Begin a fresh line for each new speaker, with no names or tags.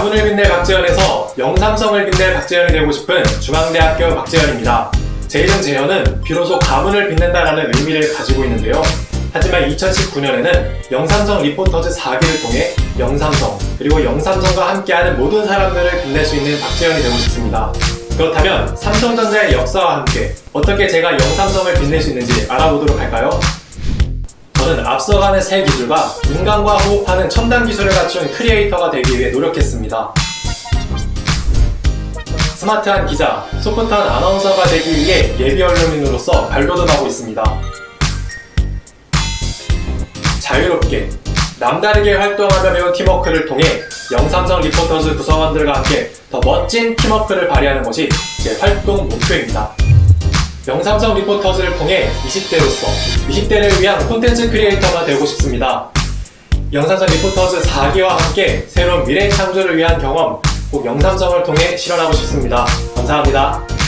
가문을 빛낼 박재현에서 영삼성을 빛낼 박재현이 되고 싶은 중앙대학교 박재현입니다. 제 이름 재현은 비로소 가문을 빛낸다라는 의미를 가지고 있는데요. 하지만 2019년에는 영삼성 리포터즈 4기를 통해 영삼성 그리고 영삼성과 함께하는 모든 사람들을 빛낼 수 있는 박재현이 되고 싶습니다. 그렇다면 삼성전자의 역사와 함께 어떻게 제가 영삼성을 빛낼 수 있는지 알아보도록 할까요? 저는 앞서가는 새 기술과 인간과 호흡하는 첨단 기술을 갖춘 크리에이터가 되기 위해 노력했습니다. 스마트한 기자, 소프트한 아나운서가 되기 위해 예비 언론인으로서 발돋움하고 있습니다. 자유롭게, 남다르게 활동하며 배운 팀워크를 통해 영삼성 리포터즈 구성원들과 함께 더 멋진 팀워크를 발휘하는 것이 제 활동 목표입니다. 영삼성 리포터즈를 통해 20대로서 20대를 위한 콘텐츠 크리에이터가 되고 싶습니다. 영삼성 리포터즈 4기와 함께 새로운 미래 창조를 위한 경험 꼭 영삼성을 통해 실현하고 싶습니다. 감사합니다.